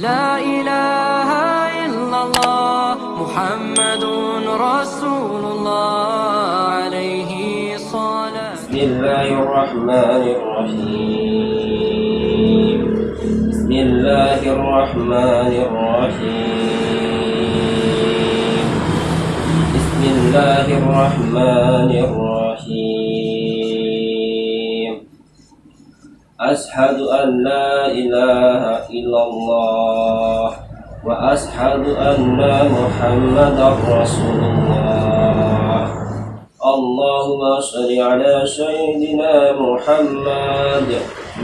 لا إله إلا الله محمد رسول الله عليه صلاة بسم الله الرحمن الرحيم. بسم الله الرحمن الرحيم. بسم الله الرحمن الرحيم. أشهد أن لا إله إلا الله وأشهد أن محمدا رسول الله. اللهم صل على سيدنا محمد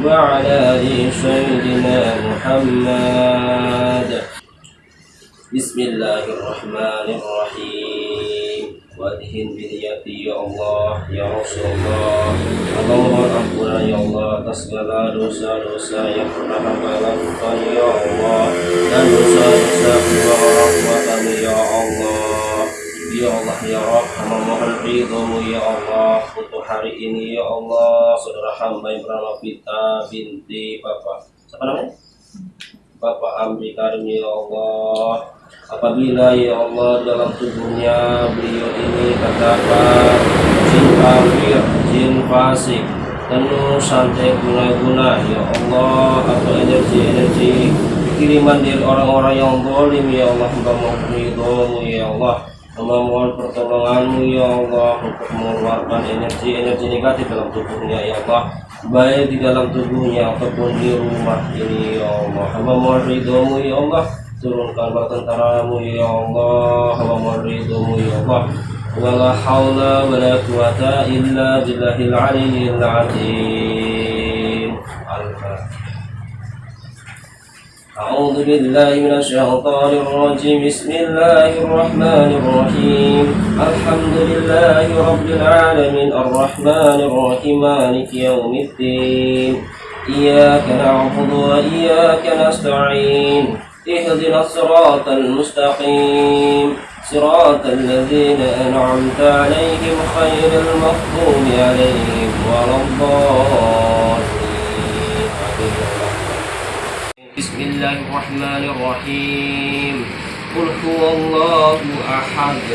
وعلى آل سيدنا محمد. بسم الله الرحمن الرحيم. وادهن بنيتي ya Allah ya Rasulullah Allah mohon ampunan ya Allah atas segala dosa-dosa yang pernah hamba lakukan ya Allah dan dosa-dosa kedua orang tua kami ya Allah Ya Allah ya Rabb hamba mohon ridhomu ya Allah untuk hari ini ya Allah saudara hamba yang bernama Vita binti Bapak siapa namanya? Bapak Amri Karim ya Allah apabila ya Allah dalam tubuhnya beliau ini terdapat jin kafir, jin fasik penuh santai guna-guna ya Allah atau energi-energi kiriman dari orang-orang yang zalim ya Allah hamba mohon ridhomu ya Allah hamba mohon pertolonganmu ya Allah untuk mengeluarkan energi-energi negatif dalam tubuhnya ya Allah baik di dalam tubuhnya ataupun di rumah ini ya Allah. Hamba mohon ridhomu ya Allah استر كربة تراه يا الله ومريضه يا الله. ولا حول ولا قوة إلا بالله العلي العظيم. أعوذ بالله من الشيطان الرجيم. بسم الله الرحمن الرحيم. الحمد لله رب العالمين. الرحمن الرحيم. مالك يوم الدين. إياك نعبد وإياك نستعين. اهدنا الصراط المستقيم. صراط الذين أنعمت عليهم خير المغضوب عليهم ولا الضالين. بسم الله الرحمن الرحيم. قل هو الله أحد.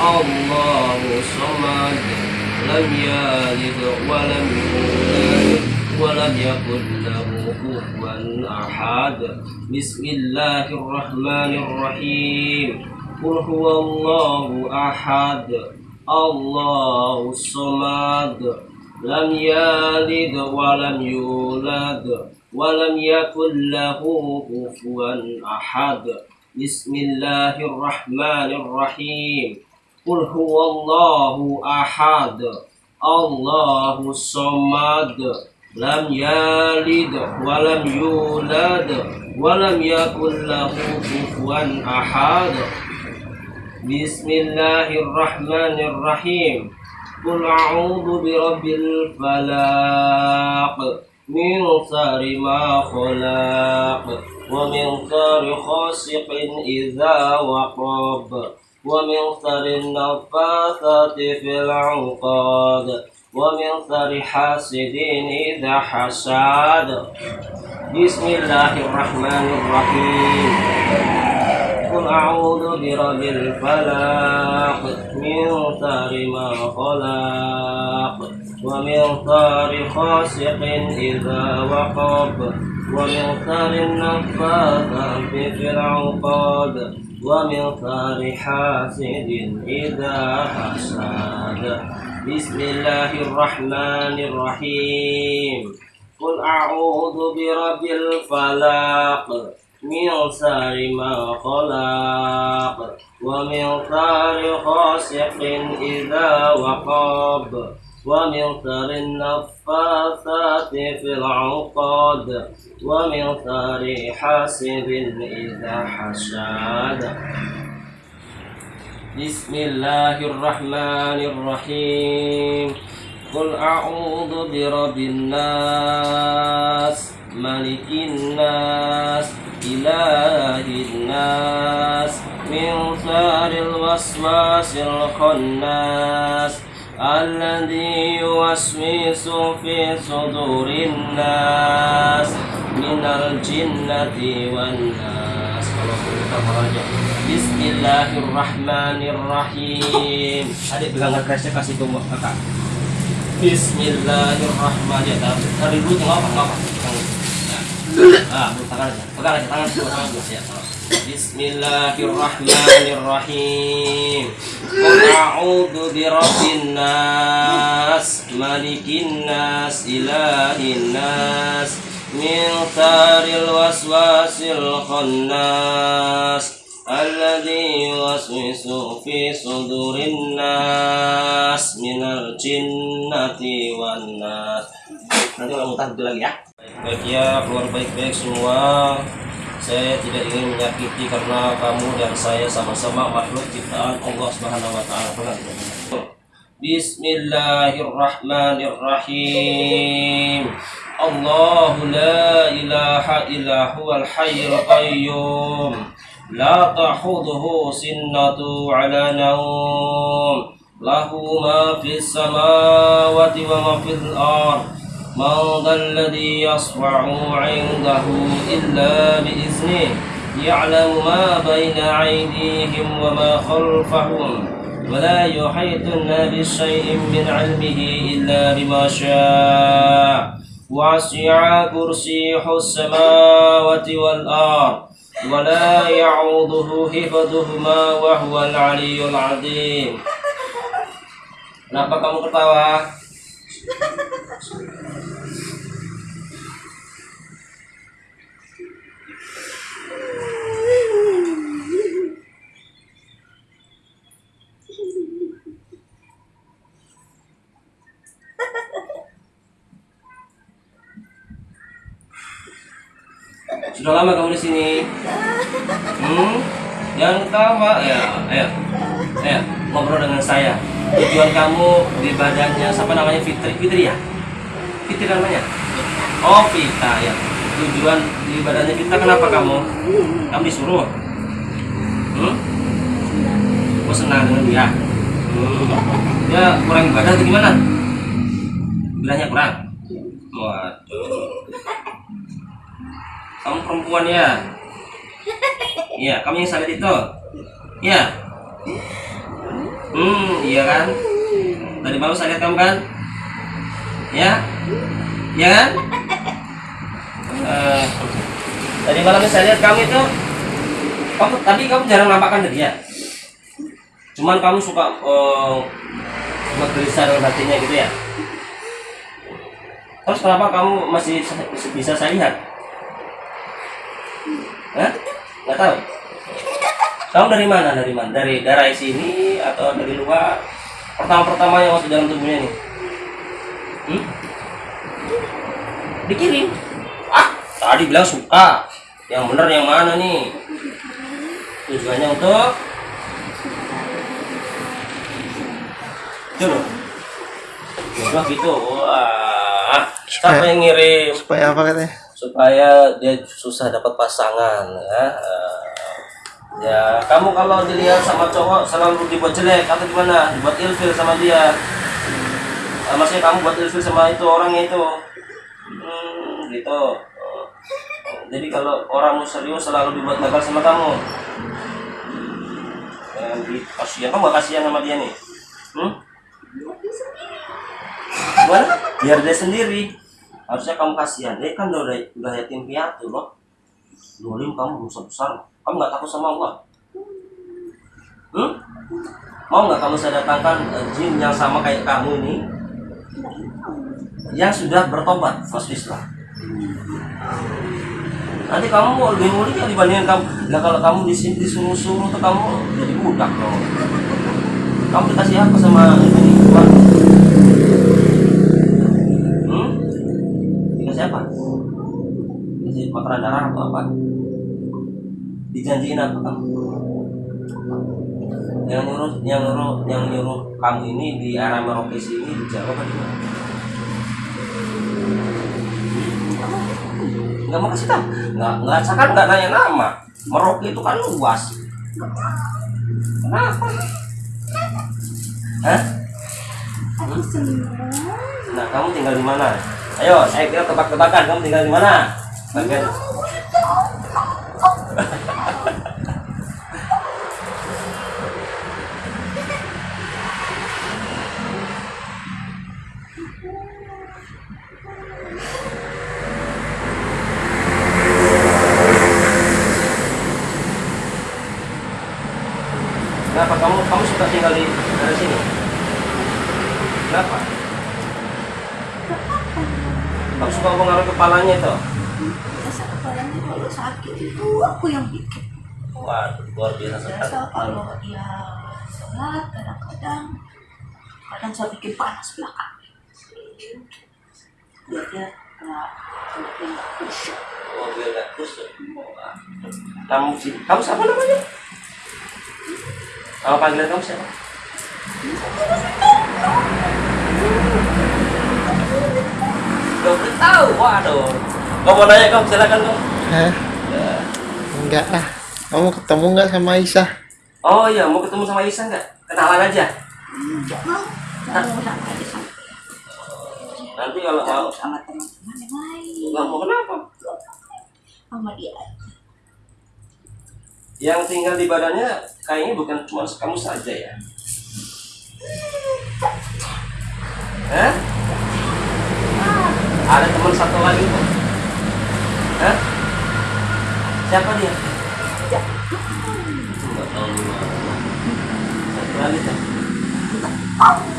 الله الصمد لم يلد ولم يولد ولم يكن له كفوا أحد. بسم الله الرحمن الرحيم. قل هو الله أحد. الله الصمد. لم يلد ولم يولد ولم يكن له كفوا أحد. بسم الله الرحمن الرحيم. قل هو الله أحد. الله الصمد. lam yalid walam yulad walam yakul lahu kufuwan ahad. Bismillahirrahmanirrahim. Qul a'udzu birabbil falaq. Min syarri ma khalaq. Wa min syarri ghasiqin idza waqab. Wa min syarri nafathati fil 'uqad. ومن شر حاسد إذا حسد بسم الله الرحمن الرحيم قل أعوذ برب الفلاق من شر ما خلق ومن شر غاسق إذا وقب ومن شر النفاثات في العقاد ومن شر حاسد إذا حسد بسم الله الرحمن الرحيم. قل أعوذ برب الفلاق من شر ما خلق. ومن شر غاسق إذا وقب. ومن شر النفاثات في العقاد ومن شر حاسد إذا حسد. بسم الله الرحمن الرحيم. قل أعوذ برب الناس ملك الناس إله الناس من شر الوسواس الخناس الذي يوسوس في صدور الناس من minal jinnati Bismillahirrahmanirrahim. Adik pegang kerasnya kasih ke kakak. Bismillahirrahmanirrahim. Taruh taruh dulu tengok apa apa. Ah, tangan aja. Aja tangan. Bismillahirrahmanirrahim. Qul a'udzu birabbin nas, malikin nas, ilahin nas, min syarril waswasil khannas. الذي يوسوس في صدور الناس من الجنة والناس nanti ulang mutar lagi ya baik ya keluar baik-baik semua saya tidak ingin menyakiti karena kamu dan saya sama-sama makhluk ciptaan Allah Subhanahu wa taala. Bismillahirrahmanirrahim. الله لا إله إلا هو الحي القيوم. لا تأخذه سنة على نوم. له ما في السماوات وما في الأرض. من ذا الذي يصفع عنده إلا بإذنه يعلم ما بين أيديهم وما خلفهم ولا يحيطن بشيء من علمه إلا بما شاء. وسع كرسيه السماوات والأرض ولا يعوضه حفظهما وهو العلي العظيم Kenapa kamu ketawa? Sudah lama kamu di sini? Hmm? Jangan ketawa ya. Ayo. Ayo, ngobrol dengan saya. Tujuan kamu di badannya siapa namanya Fitri? Fitri ya? Fitri namanya? Oh, Vita ya. Tujuan di badannya Vita kenapa kamu? Kamu disuruh? Hmm? Kau senang dengan dia? Hmm. Dia kurang ibadah atau gimana? Bilangnya kurang? Waduh. Kamu perempuan ya? Iya, kamu yang sakit itu? Iya. Hmm, iya kan? Tadi malam saya lihat kamu kan? Ya? Ya kan? Eh, tadi malam saya lihat kamu itu kamu tadi kamu jarang nampakkan dia. Cuman kamu suka uh, gelisah dalam hatinya gitu ya. Terus kenapa kamu masih bisa saya lihat? Hah? Nggak tahu. Kamu dari mana? Dari mana? Dari darah sini atau dari luar? Pertama-pertama yang waktu dalam tubuhnya nih. Hmm? Dikirim. Ah, tadi bilang suka. Yang benar yang mana nih? Tujuannya untuk Jodoh. Jodoh gitu. Wah. Siapa yang ngirim? supaya apa katanya supaya dia susah dapat pasangan ya. Eh, ya kamu kalau dilihat sama cowok selalu dibuat jelek atau gimana? Dibuat ilfil sama dia. Eh, maksudnya kamu buat ilfil sama itu orangnya itu. Hmm, gitu. Eh, jadi kalau orang serius selalu dibuat gagal sama kamu. Di kasihan kamu gak kasihan sama dia nih? Hmm? Biar dia sendiri harusnya kamu kasihan. Dia kan udah udah yatim piatu loh. Dolim kamu dosa besar. Kamu nggak takut sama Allah? Hmm? mau nggak kamu saya datangkan eh, jin yang sama kayak kamu ini? Yang sudah bertobat masuk Islam nanti kamu mau lebih mulia dibandingkan kamu. Nah kalau kamu disuruh-suruh tuh kamu jadi budak loh kamu dikasih apa sama ini darah atau apa dijanjiin apa kamu yang nyuruh yang nyuruh yang nyuruh kamu ini di arah Merauke sini di Jawa kan gimana? nggak mau kasih tahu nggak nggak kan nggak nanya nama Merauke itu kan luas kenapa Hah? Nah, kamu tinggal di mana? Ayo, saya kira tebak-tebakan. Kamu tinggal di mana? 三遍 kadang saya bikin panas belakang. Biar dia nggak biar dia nggak kusut. Oh, biar nggak kusut. Wah. Kamu sih, kamu siapa namanya? Kalau panggilan kamu siapa? Gak tahu, waduh. Kamu mau nanya kamu silakan kamu. Hah? Enggak ah. Kamu ketemu nggak sama Aisyah? Oh iya, mau ketemu sama Isa nggak? Kenalan aja. Nggak Nanti kalau mau, sama teman-teman yang lain. nggak mau kenapa? Sama dia. Yang tinggal di badannya kayaknya bukan cuma kamu saja ya. Hah? Ada teman satu lagi kok. Hah? Siapa dia? Nggak tahu di mana. Satu lagi tuh.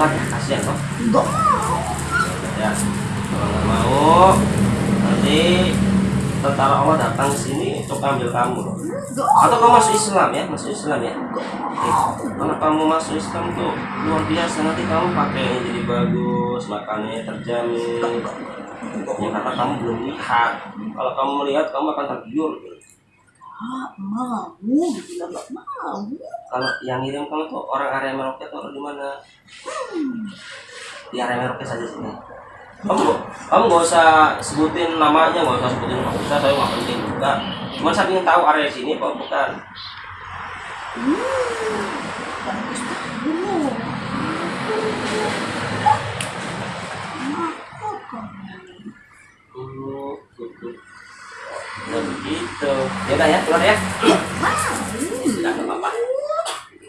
Keluar ya, kasihan kok. Nggak Ya, kalau nggak mau, nanti tentara Allah datang ke sini untuk ambil kamu loh. Atau kamu masuk Islam ya, masuk Islam ya. Kalau kamu masuk Islam tuh luar biasa nanti kamu pakainya jadi bagus, makannya terjamin. Ya karena kamu belum lihat. Kalau kamu melihat kamu akan tergiur. Ah, mau, bilang nggak mau. Kalau yang ngirim kamu tuh orang area Merauke atau orang di mana? Di area Merauke saja sini. Kamu kamu nggak usah sebutin namanya, nggak usah sebutin nggak usah, saya nggak penting juga. Cuma saya ingin tahu area sini apa bukan. Bagus banget. Kenapa kamu? Oh, gitu. Nah, begitu. Ya udah ya, keluar ya. Sudah nggak apa-apa.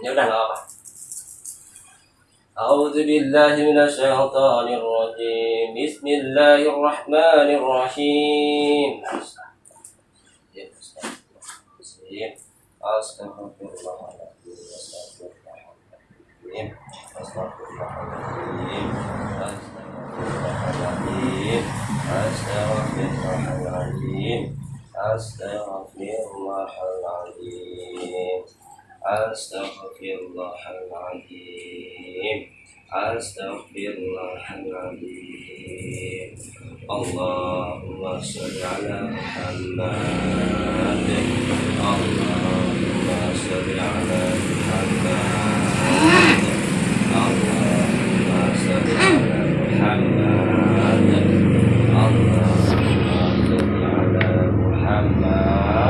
Ya udah nggak apa-apa. أعوذ بالله من الشيطان الرجيم بسم الله الرحمن الرحيم أستغفر الله العظيم أستغفر الله Astaghfirullahal azim. Astaghfirullahal azim. Astaghfirullahal azim. Allahumma shalli ala Muhammad. Allahumma shalli ala Muhammad.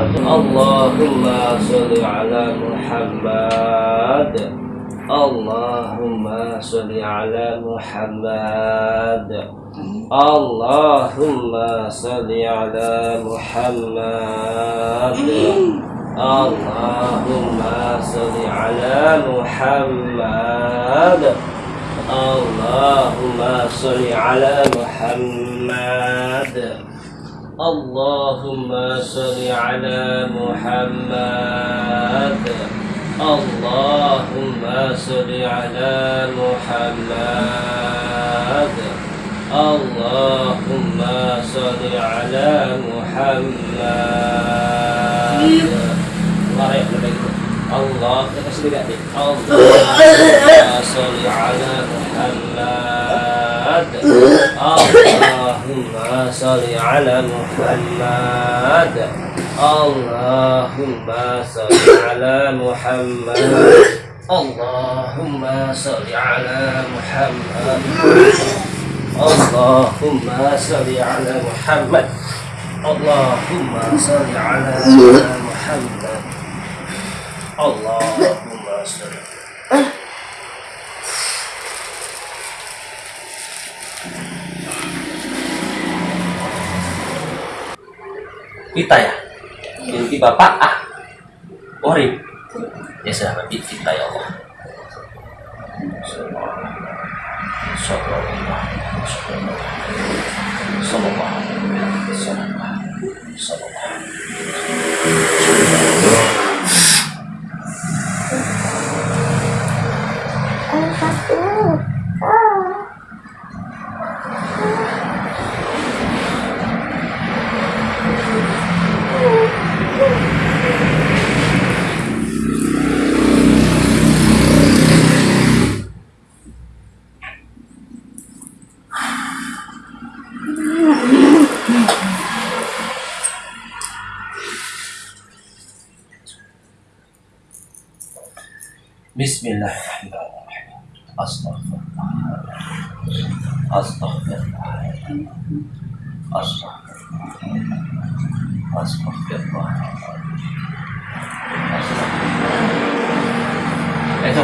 اللهم صل على محمد اللهم صل على محمد اللهم صل على محمد اللهم صل على محمد اللهم صل على محمد اللهم صل على محمد. اللهم صل على محمد. اللهم صل على محمد. الله يحفظك. الله kasih dekat اللهم صل على محمد. اللهم صل على محمد. اللهم صل على محمد. اللهم صل على محمد. اللهم صل على محمد. اللهم صل Vita ya? Binti bapak ah Orib ya sudah berarti Vita ya Allah. Bismillahirrahmanirrahim. Itu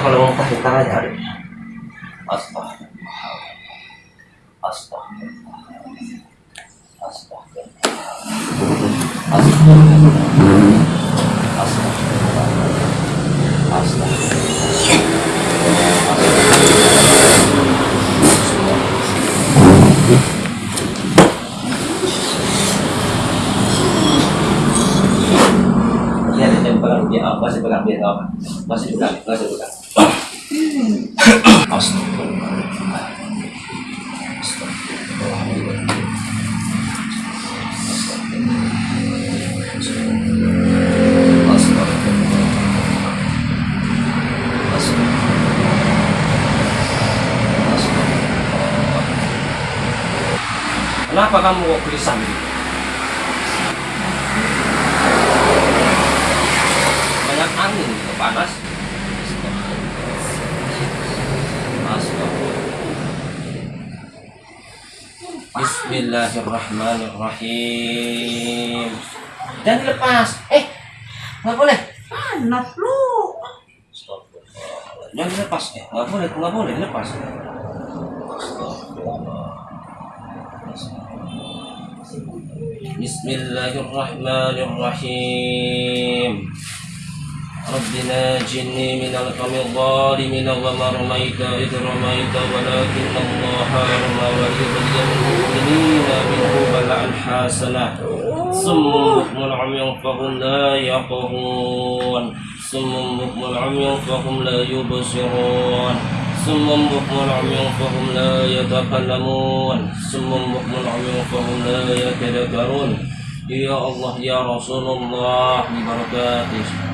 kalau mau pakai. Astaghfirullah. Astaghfirullah. Astaghfirullah. Astaghfirullah. Astaghfirullah. Astaghfirullah. Ini ada dia apa? Masih pegang dia apa? Masih pegang, masih. Astagfirullah. Kenapa kamu kok gelisah gitu? Banyak angin gitu, panas. Astagfirullah. Bismillahirrahmanirrahim. Dan lepas. Eh, nggak boleh. Panas lu. Jangan dilepas. Eh, nggak boleh, nggak boleh dilepas. Bismillahirrahmanirrahim. رب ناجني من القوم الظالمين وما رميت إذ رميت ولكن الله رمى وليبلي المؤمنين منه بلاء حسنا صم بكم عمي فهم لا يقهون صم بكم عمي فهم لا يبصرون. صم بكم عمي فهم لا يتكلمون. صم بكم عمي فهم لا يتذكرون. يا الله يا رسول الله ببركاته.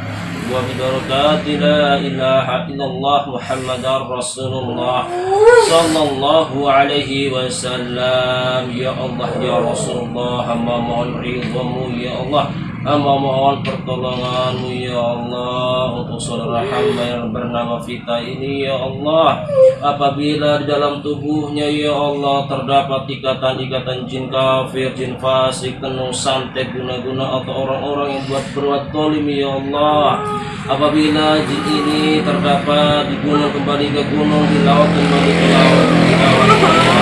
وببركات لا إله إلا الله محمد رسول الله صلى الله عليه وسلم. يا الله يا رسول الله mohon ridhamu ya Allah hamba mohon pertolonganmu ya Allah untuk saudara hamba yang bernama Vita ini ya Allah. Apabila di dalam tubuhnya ya Allah terdapat ikatan-ikatan jin kafir jin fasik tenung santet guna-guna atau orang-orang yang buat berbuat tolim ya Allah. Apabila jin ini terdapat di gunung kembali ke gunung di laut kembali ke laut di laut ke laut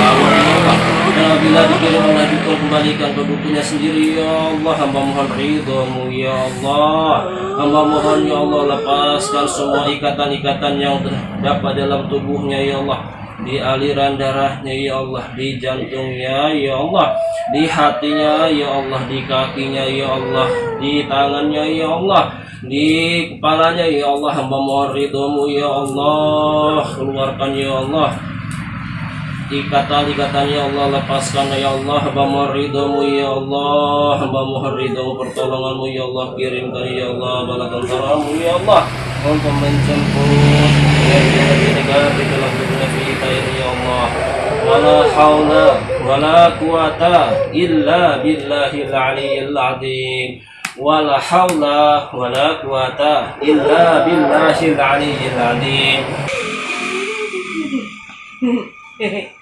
Apabila dikirim dukun kembalikan ke dukunnya sendiri ya Allah hamba mohon ridhamu ya Allah hamba mohon ya Allah lepaskan semua ikatan-ikatan yang terdapat dalam tubuhnya ya Allah di aliran darahnya ya Allah di jantungnya ya Allah di hatinya ya Allah di kakinya ya Allah di tangannya ya Allah di kepalanya ya Allah hamba mohon ridhomu ya Allah keluarkan ya Allah ikatan-ikatan ya Allah lepaskan ya Allah hamba mohon ya Allah hamba mohon pertolonganmu ya Allah kirimkan ya Allah bala tentaramu ya Allah untuk menjemput yang negatif dalam dunia kita ini ya Allah. Wala haula wala quwata illa billahil aliyyil azim. Wala haula wala quwata illa billahil aliyyil azim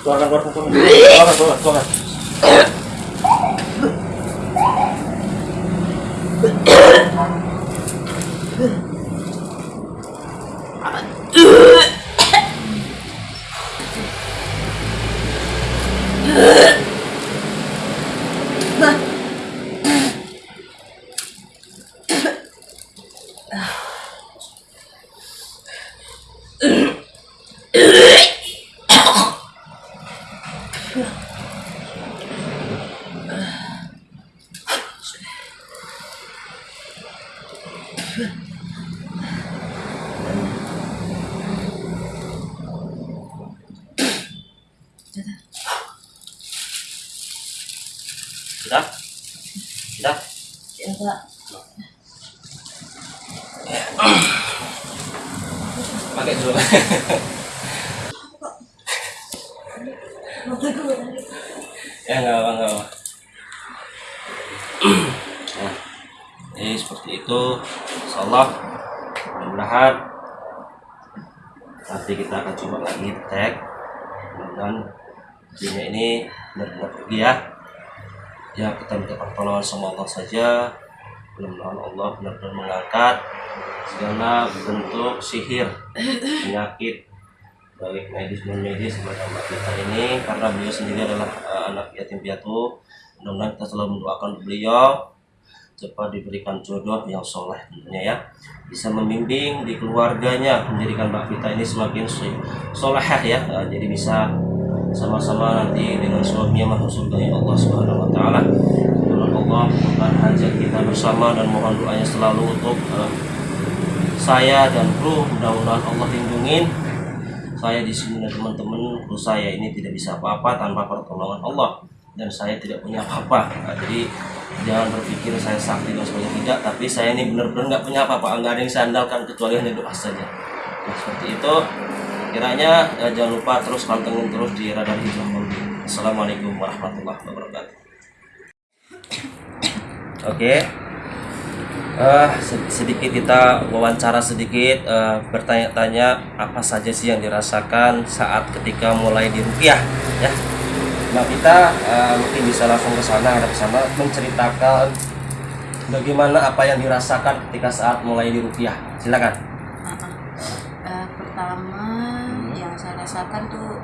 Keluarkan, keluarkan, keluarkan. Keluarkan, keluarkan, keluarkan. Sudah? Sudah? Ya, Pak. Pakai dulu. ya nggak apa nggak apa. Nah, jadi seperti itu. Insyaallah mudah-mudahan nanti kita akan coba lagi tag dan video ini benar-benar pergi ya ya kita minta pertolongan sama Allah saja. Mudah-mudahan Allah benar-benar mengangkat segala bentuk sihir penyakit baik medis non medis kepada mbak kita ini. Karena beliau sendiri adalah eh, anak yatim piatu. Mudah-mudahan kita selalu mendoakan beliau. Cepat diberikan jodoh yang soleh tentunya ya. Bisa membimbing di keluarganya menjadikan mbak kita ini semakin solehah ya. Eh, jadi bisa sama-sama nanti dengan suaminya masuk surga ya Allah Subhanahu wa taala. Mohon Allah bukan hajat kita bersama dan mohon doanya selalu untuk eh, saya dan kru mudah-mudahan Allah lindungin saya di sini dan teman-teman kru saya ini tidak bisa apa-apa tanpa pertolongan Allah. Dan saya tidak punya apa-apa. Nah, jadi jangan berpikir saya sakti dan sebagainya. Tidak tapi saya ini benar-benar nggak punya apa-apa. Nggak ada yang saya andalkan kecuali hanya doa saja. Nah, seperti itu kiranya eh, jangan lupa terus pantengin terus di radar hijau. Assalamualaikum warahmatullahi wabarakatuh. Oke. Eh, sed- sedikit kita wawancara sedikit eh, bertanya-tanya apa saja sih yang dirasakan saat ketika mulai dirupiah ya. Mbak Vita eh, mungkin bisa langsung ke sana ada ke sana menceritakan bagaimana apa yang dirasakan ketika saat mulai dirupiah silakan Eh, pertama rasakan tuh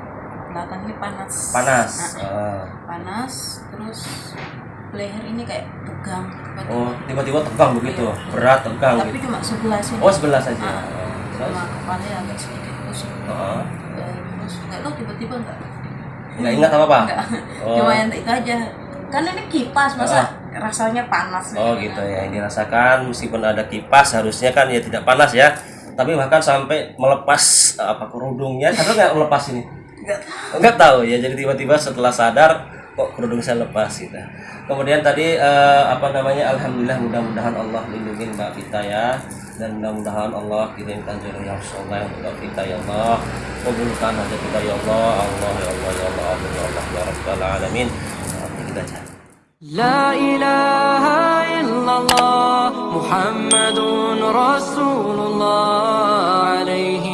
belakang ini panas. panas Nah, Eh, panas terus leher ini kayak tegang. oh tiba-tiba tegang begitu berat tegang Tapi gitu cuma sebelah sini. oh sebelah saja Ah, Oh, terus Sama kepala agak sedikit pusing. Eh, terus nggak tahu tiba-tiba nggak. nggak ingat apa apa Nggak. Oh. Cuma yang itu aja. Kan ini kipas masa rasanya panas. Oh gitu ya, yang dirasakan meskipun ada kipas harusnya kan ya tidak panas ya. Tapi bahkan sampai melepas apa kerudungnya, sadar nggak melepas ini? Nggak Enggak tahu ya. Jadi tiba-tiba setelah sadar kok kerudung saya lepas gitu. Kemudian tadi eh, apa namanya? Alhamdulillah mudah-mudahan Allah lindungi Mbak Vita ya dan mudah-mudahan Allah kirimkan jodoh yang soleh untuk Mbak Vita ya Allah. Kabulkan hajat kita ya Allah, Allah ya Allah ya Allah, ya Allah ya Rabbal alamin. Kita. لا إله إلا الله محمد رسول الله عليه